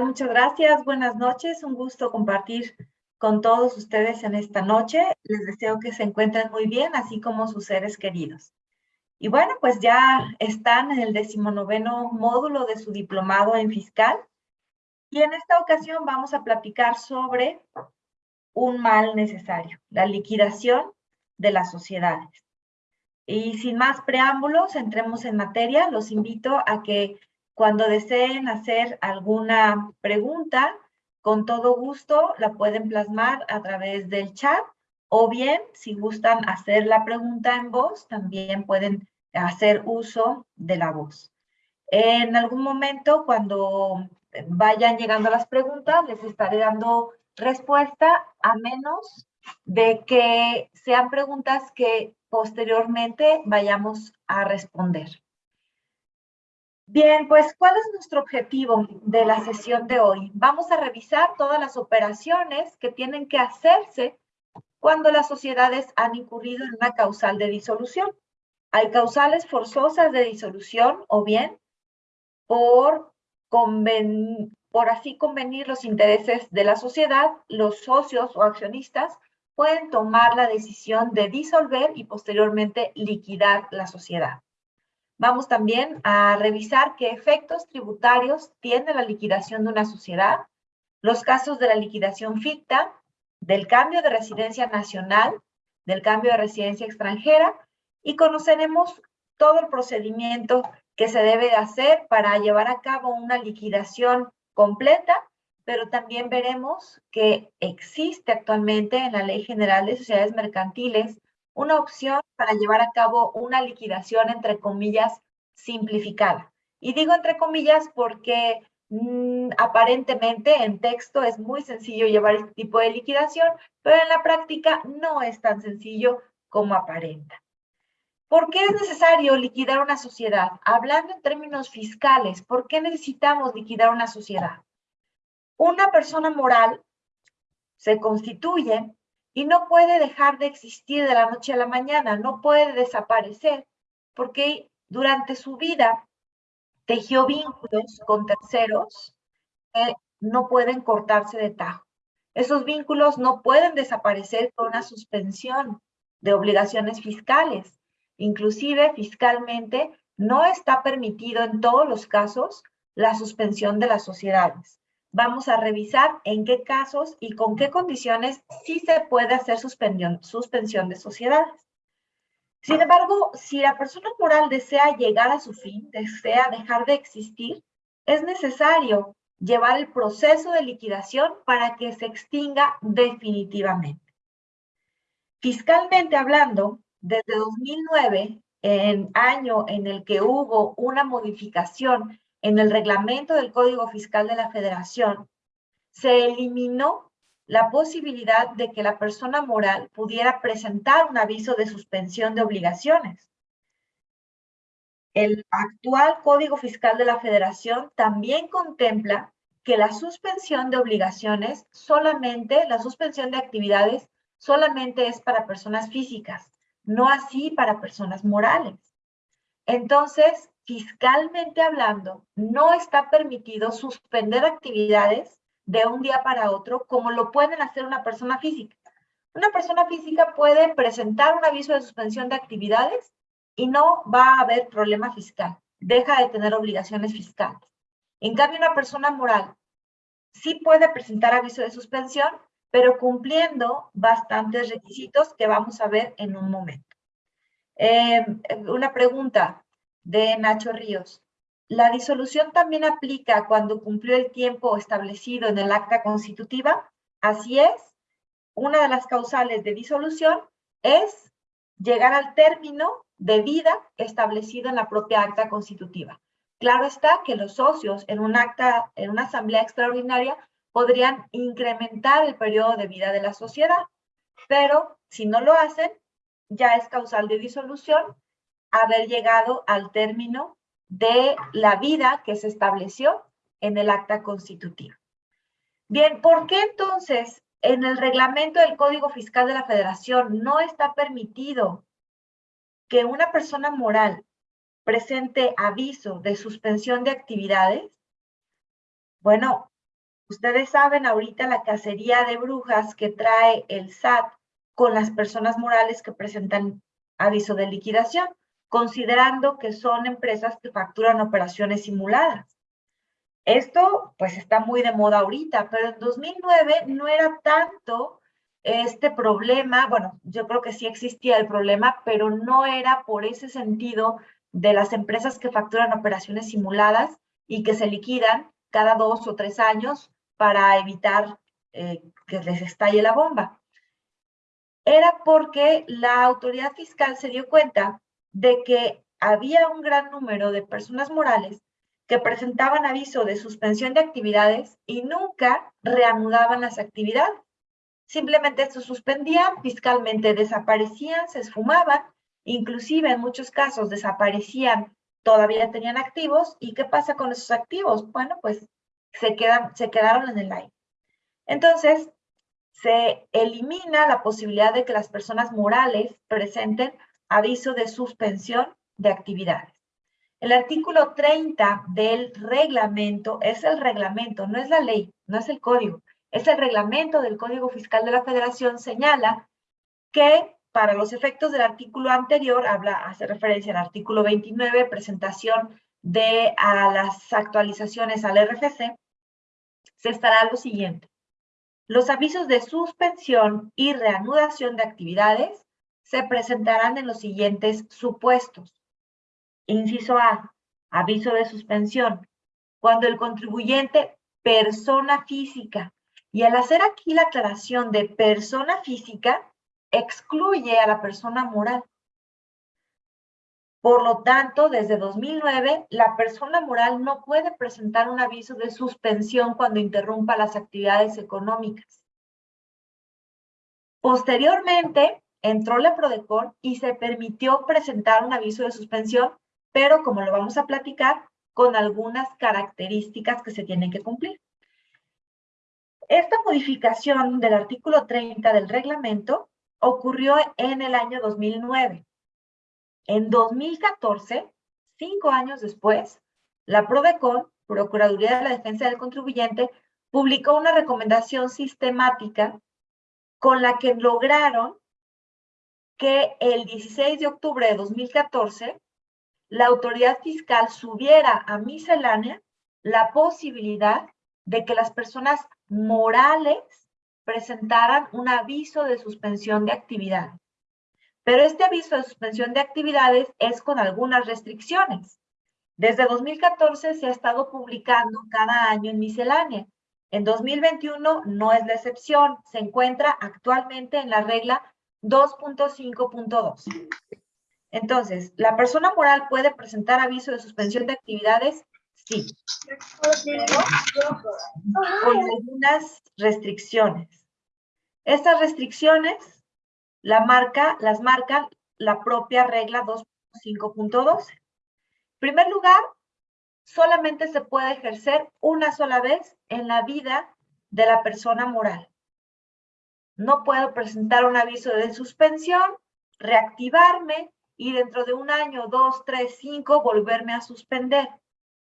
Muchas gracias. Buenas noches. Un gusto compartir con todos ustedes en esta noche. Les deseo que se encuentren muy bien, así como sus seres queridos. Y bueno, pues ya están en el decimonoveno módulo de su diplomado en fiscal. Y en esta ocasión vamos a platicar sobre un mal necesario, la liquidación de las sociedades. Y sin más preámbulos, entremos en materia. Los invito a que cuando deseen hacer alguna pregunta, con todo gusto la pueden plasmar a través del chat o bien, si gustan hacer la pregunta en voz, también pueden hacer uso de la voz. En algún momento, cuando vayan llegando las preguntas, les estaré dando respuesta a menos de que sean preguntas que posteriormente vayamos a responder. Bien, pues, ¿cuál es nuestro objetivo de la sesión de hoy? Vamos a revisar todas las operaciones que tienen que hacerse cuando las sociedades han incurrido en una causal de disolución. Hay causales forzosas de disolución o bien por, por así convenir los intereses de la sociedad, los socios o accionistas pueden tomar la decisión de disolver y posteriormente liquidar la sociedad. Vamos también a revisar qué efectos tributarios tiene la liquidación de una sociedad, los casos de la liquidación ficta, del cambio de residencia nacional, del cambio de residencia extranjera y conoceremos todo el procedimiento que se debe hacer para llevar a cabo una liquidación completa, pero también veremos que existe actualmente en la Ley General de Sociedades Mercantiles una opción para llevar a cabo una liquidación, entre comillas, simplificada. Y digo entre comillas porque mm, aparentemente en texto es muy sencillo llevar este tipo de liquidación, pero en la práctica no es tan sencillo como aparenta. ¿Por qué es necesario liquidar una sociedad? Hablando en términos fiscales, ¿por qué necesitamos liquidar una sociedad? Una persona moral se constituye y no puede dejar de existir de la noche a la mañana, no puede desaparecer, porque durante su vida tejió vínculos con terceros que no pueden cortarse de tajo. Esos vínculos no pueden desaparecer con una suspensión de obligaciones fiscales. Inclusive fiscalmente no está permitido en todos los casos la suspensión de las sociedades vamos a revisar en qué casos y con qué condiciones sí se puede hacer suspensión, suspensión de sociedades. Sin embargo, si la persona moral desea llegar a su fin, desea dejar de existir, es necesario llevar el proceso de liquidación para que se extinga definitivamente. Fiscalmente hablando, desde 2009, en año en el que hubo una modificación en el reglamento del Código Fiscal de la Federación, se eliminó la posibilidad de que la persona moral pudiera presentar un aviso de suspensión de obligaciones. El actual Código Fiscal de la Federación también contempla que la suspensión de obligaciones solamente, la suspensión de actividades solamente es para personas físicas, no así para personas morales. Entonces, fiscalmente hablando, no está permitido suspender actividades de un día para otro como lo pueden hacer una persona física. Una persona física puede presentar un aviso de suspensión de actividades y no va a haber problema fiscal. Deja de tener obligaciones fiscales. En cambio, una persona moral sí puede presentar aviso de suspensión, pero cumpliendo bastantes requisitos que vamos a ver en un momento. Eh, una pregunta, de Nacho Ríos. La disolución también aplica cuando cumplió el tiempo establecido en el acta constitutiva. Así es, una de las causales de disolución es llegar al término de vida establecido en la propia acta constitutiva. Claro está que los socios en un acta, en una asamblea extraordinaria, podrían incrementar el periodo de vida de la sociedad, pero si no lo hacen, ya es causal de disolución haber llegado al término de la vida que se estableció en el acta constitutiva. Bien, ¿por qué entonces en el reglamento del Código Fiscal de la Federación no está permitido que una persona moral presente aviso de suspensión de actividades? Bueno, Ustedes saben ahorita la cacería de brujas que trae el SAT con las personas morales que presentan aviso de liquidación, considerando que son empresas que facturan operaciones simuladas. Esto pues está muy de moda ahorita, pero en 2009 no era tanto este problema, bueno, yo creo que sí existía el problema, pero no era por ese sentido de las empresas que facturan operaciones simuladas y que se liquidan cada dos o tres años para evitar eh, que les estalle la bomba. Era porque la autoridad fiscal se dio cuenta de que había un gran número de personas morales que presentaban aviso de suspensión de actividades y nunca reanudaban las actividades. Simplemente se suspendían, fiscalmente desaparecían, se esfumaban, inclusive en muchos casos desaparecían, todavía tenían activos. ¿Y qué pasa con esos activos? Bueno, pues se, quedan, se quedaron en el aire. Entonces, se elimina la posibilidad de que las personas morales presenten aviso de suspensión de actividades. El artículo 30 del reglamento es el reglamento, no es la ley, no es el código, es el reglamento del Código Fiscal de la Federación, señala que para los efectos del artículo anterior, habla, hace referencia al artículo 29, presentación de las actualizaciones al RFC, se estará lo siguiente. Los avisos de suspensión y reanudación de actividades se presentarán en los siguientes supuestos. Inciso A, aviso de suspensión. Cuando el contribuyente, persona física, y al hacer aquí la aclaración de persona física, excluye a la persona moral. Por lo tanto, desde 2009, la persona moral no puede presentar un aviso de suspensión cuando interrumpa las actividades económicas. Posteriormente, entró la PRODECON y se permitió presentar un aviso de suspensión pero como lo vamos a platicar, con algunas características que se tienen que cumplir. Esta modificación del artículo 30 del reglamento ocurrió en el año 2009. En 2014, cinco años después, la PRODECON, Procuraduría de la Defensa del Contribuyente, publicó una recomendación sistemática con la que lograron que el 16 de octubre de 2014 la autoridad fiscal subiera a miscelánea la posibilidad de que las personas morales presentaran un aviso de suspensión de actividad. Pero este aviso de suspensión de actividades es con algunas restricciones. Desde 2014 se ha estado publicando cada año en miscelánea. En 2021 no es la excepción, se encuentra actualmente en la regla 2.5.2. Entonces, ¿la persona moral puede presentar aviso de suspensión de actividades? Sí. con algunas restricciones. Estas restricciones la marca, las marca la propia regla 2.5.12. En primer lugar, solamente se puede ejercer una sola vez en la vida de la persona moral. No puedo presentar un aviso de suspensión, reactivarme, y dentro de un año, dos, tres, cinco, volverme a suspender.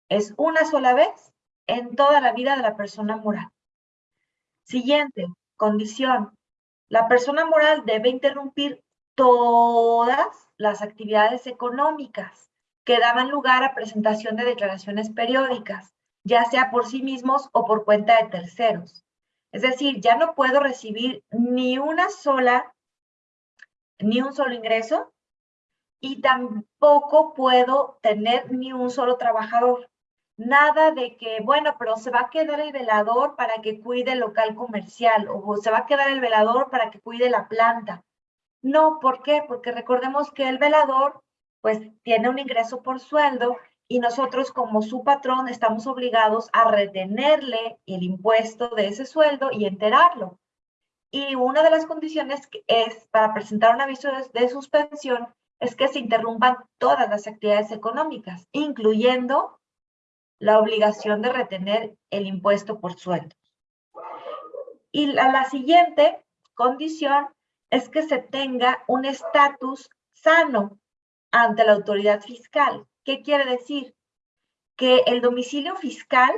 Es una sola vez en toda la vida de la persona moral. Siguiente, condición. La persona moral debe interrumpir todas las actividades económicas que daban lugar a presentación de declaraciones periódicas, ya sea por sí mismos o por cuenta de terceros. Es decir, ya no puedo recibir ni una sola, ni un solo ingreso y tampoco puedo tener ni un solo trabajador. Nada de que, bueno, pero se va a quedar el velador para que cuide el local comercial o se va a quedar el velador para que cuide la planta. No, ¿por qué? Porque recordemos que el velador pues tiene un ingreso por sueldo y nosotros como su patrón estamos obligados a retenerle el impuesto de ese sueldo y enterarlo. Y una de las condiciones es para presentar un aviso de suspensión es que se interrumpan todas las actividades económicas, incluyendo la obligación de retener el impuesto por sueldo. Y la, la siguiente condición es que se tenga un estatus sano ante la autoridad fiscal. ¿Qué quiere decir? Que el domicilio fiscal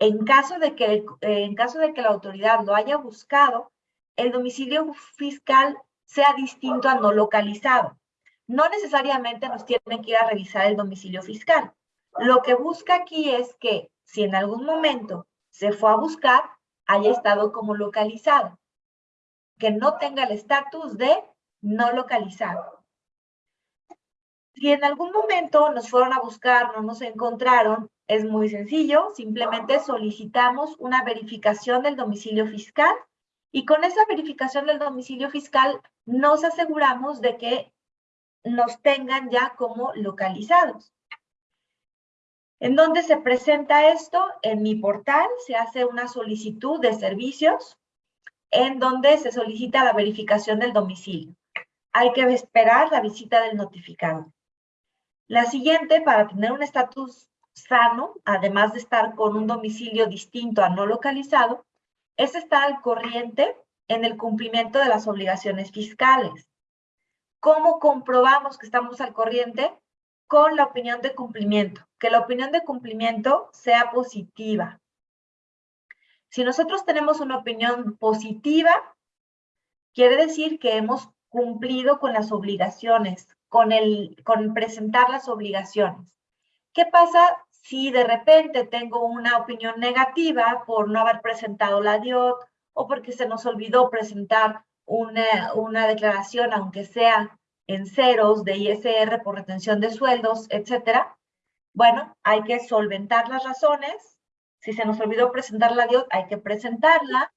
En caso de que, en caso de que la autoridad lo haya buscado, el domicilio fiscal sea distinto a no localizado. No necesariamente nos tienen que ir a revisar el domicilio fiscal. Lo que busca aquí es que si en algún momento se fue a buscar, haya estado como localizado. Que no tenga el estatus de no localizado. Si en algún momento nos fueron a buscar, no nos encontraron, es muy sencillo, simplemente solicitamos una verificación del domicilio fiscal y con esa verificación del domicilio fiscal nos aseguramos de que nos tengan ya como localizados. ¿En dónde se presenta esto? En mi portal se hace una solicitud de servicios en donde se solicita la verificación del domicilio. Hay que esperar la visita del notificado. La siguiente, para tener un estatus sano, además de estar con un domicilio distinto a no localizado, es estar al corriente en el cumplimiento de las obligaciones fiscales. ¿Cómo comprobamos que estamos al corriente? Con la opinión de cumplimiento, que la opinión de cumplimiento sea positiva. Si nosotros tenemos una opinión positiva, quiere decir que hemos cumplido con las obligaciones, con, presentar las obligaciones. ¿Qué pasa si de repente tengo una opinión negativa por no haber presentado la DIOT o porque se nos olvidó presentar una, una declaración, aunque sea en ceros de ISR por retención de sueldos, etcétera, bueno, hay que solventar las razones. Si se nos olvidó presentar la DIOT, hay que presentarla.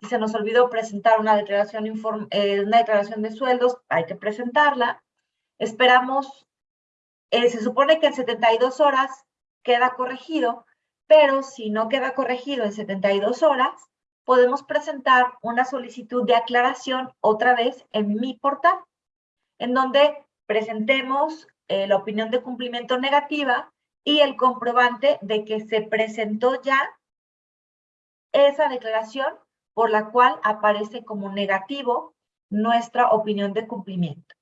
Si se nos olvidó presentar una declaración, eh, una declaración de sueldos, hay que presentarla. Esperamos, eh, se supone que en 72 horas queda corregido, pero si no queda corregido en 72 horas, podemos presentar una solicitud de aclaración otra vez en mi portal, en donde presentemos eh, la opinión de cumplimiento negativa y el comprobante de que se presentó ya esa declaración por la cual aparece como negativo nuestra opinión de cumplimiento.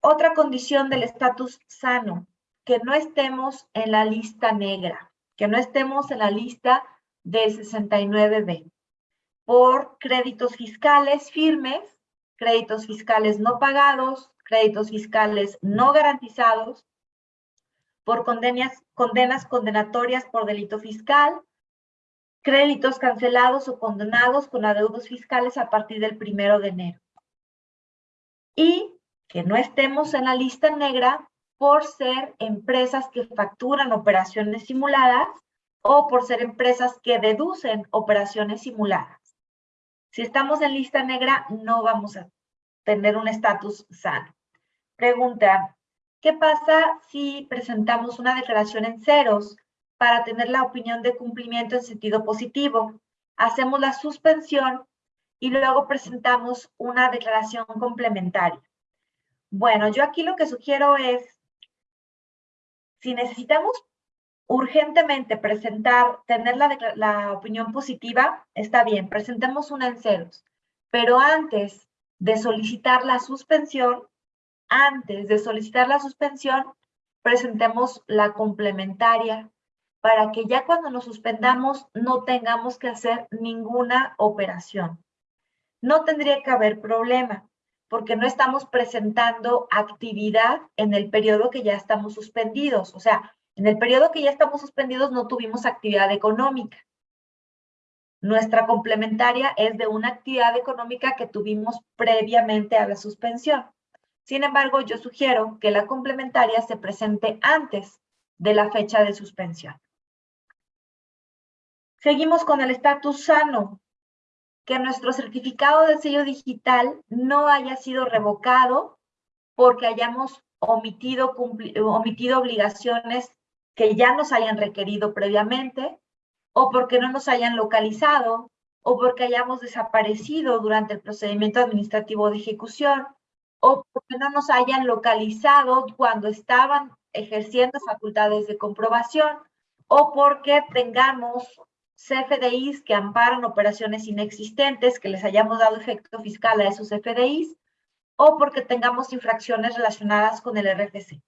Otra condición del estatus sano, que no estemos en la lista negra, que no estemos en la lista del 69B, por créditos fiscales firmes, créditos fiscales no pagados, créditos fiscales no garantizados, por condenas, condenas condenatorias por delito fiscal, créditos cancelados o condenados con adeudos fiscales a partir del primero de enero. Y que no estemos en la lista negra por ser empresas que facturan operaciones simuladas o por ser empresas que deducen operaciones simuladas. Si estamos en lista negra, no vamos a tener un estatus sano. Pregunta, ¿qué pasa si presentamos una declaración en ceros para tener la opinión de cumplimiento en sentido positivo? Hacemos la suspensión y luego presentamos una declaración complementaria. Bueno, yo aquí lo que sugiero es, si necesitamos urgentemente presentar, tener la, opinión positiva, está bien, presentemos una en ceros. Pero antes de solicitar la suspensión, antes de solicitar la suspensión, presentemos la complementaria para que ya cuando nos suspendamos no tengamos que hacer ninguna operación. No tendría que haber problema porque no estamos presentando actividad en el periodo que ya estamos suspendidos. O sea, en el periodo que ya estamos suspendidos no tuvimos actividad económica. Nuestra complementaria es de una actividad económica que tuvimos previamente a la suspensión. Sin embargo, yo sugiero que la complementaria se presente antes de la fecha de suspensión. Seguimos con el estatus sano, que nuestro certificado de sello digital no haya sido revocado porque hayamos omitido, omitido obligaciones que ya nos hayan requerido previamente, o porque no nos hayan localizado, o porque hayamos desaparecido durante el procedimiento administrativo de ejecución, o porque no nos hayan localizado cuando estaban ejerciendo facultades de comprobación, o porque tengamos CFDIs que amparan operaciones inexistentes, que les hayamos dado efecto fiscal a esos CFDIs, o porque tengamos infracciones relacionadas con el RFC.